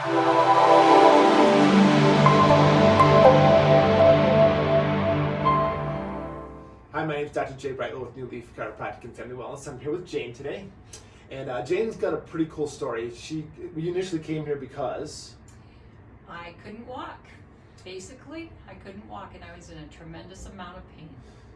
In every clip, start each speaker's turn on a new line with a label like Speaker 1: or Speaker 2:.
Speaker 1: Hi, my name is Dr. Jay Brightwell with New Leaf Chiropractic and Family Wellness. I'm here with Jane today. And uh, Jane's got a pretty cool story. She, we initially came here because
Speaker 2: I couldn't walk. Basically, I couldn't walk and I was in a tremendous amount of pain.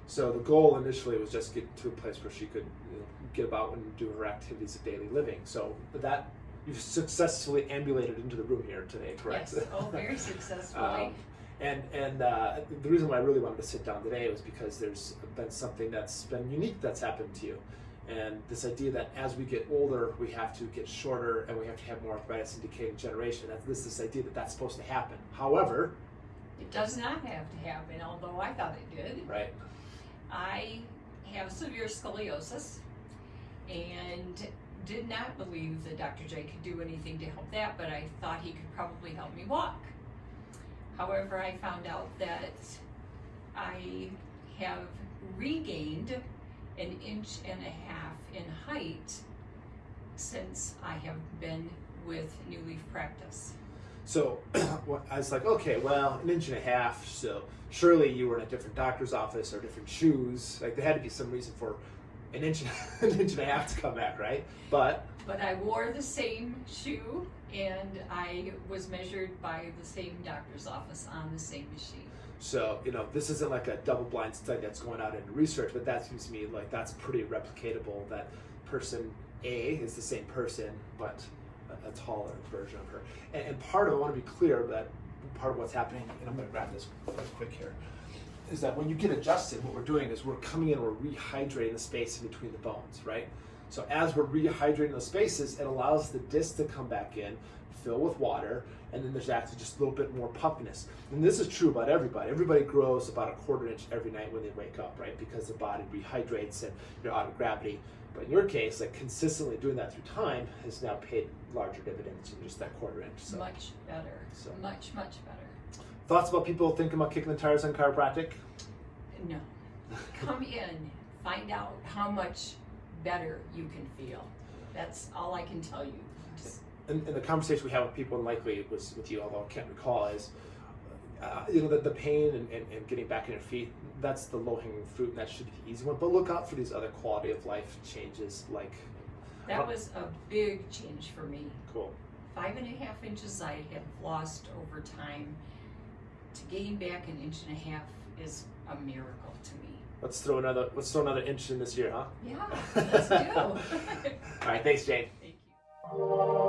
Speaker 1: So the goal initially was just to get to a place where she could you know, get about and do her activities of daily living. So that you've successfully ambulated into the room here today, correct?
Speaker 2: Yes, oh, very successfully.
Speaker 1: um, and and uh, the reason why I really wanted to sit down today was because there's been something that's been unique that's happened to you. And this idea that as we get older, we have to get shorter and we have to have more arthritis and decay generation. That's this, this idea that that's supposed to happen. However,
Speaker 2: it does not have to happen, although I thought it did.
Speaker 1: Right.
Speaker 2: I have severe scoliosis and did not believe that Dr. J could do anything to help that, but I thought he could probably help me walk. However, I found out that I have regained an inch and a half in height since I have been with New Leaf Practice.
Speaker 1: So I was like, okay, well, an inch and a half. So surely you were in a different doctor's office or different shoes. Like there had to be some reason for an inch, an inch and a half to come back, right? But
Speaker 2: but I wore the same shoe and I was measured by the same doctor's office on the same machine.
Speaker 1: So, you know, this isn't like a double blind study that's going out in research, but that seems to me like that's pretty replicatable that person A is the same person, but a, a taller version of her. And, and, part of, I want to be clear that part of what's happening, and I'm going to grab this quick here, is that when you get adjusted, what we're doing is we're coming in, we're rehydrating the space in between the bones, right? So as we're rehydrating those spaces, it allows the disc to come back in, fill with water, and then there's actually just a little bit more puffiness. And this is true about everybody. Everybody grows about a quarter inch every night when they wake up, right? Because the body rehydrates and you're out of gravity. But in your case, like consistently doing that through time has now paid larger dividends than just that quarter inch.
Speaker 2: So much better. So much, much better.
Speaker 1: Thoughts about people thinking about kicking the tires on chiropractic?
Speaker 2: No. Come in, find out how much better you can feel. That's all I can tell you.
Speaker 1: And, and, the conversation we have with people, and likely it was with you, although I can't recall, is uh, you know the, the pain and, and, and, getting back on your feet. That's the low hanging fruit, and that should be the easy one. But look out for these other quality of life changes, like
Speaker 2: that was a big change for me.
Speaker 1: Cool.
Speaker 2: Five and a half inches I had lost over time. To gain back an inch and a half is a miracle to me.
Speaker 1: Let's throw another. Let's throw another inch in this year, huh?
Speaker 2: Yeah, let's do.
Speaker 1: All right, thanks, Jane.
Speaker 2: Thank you.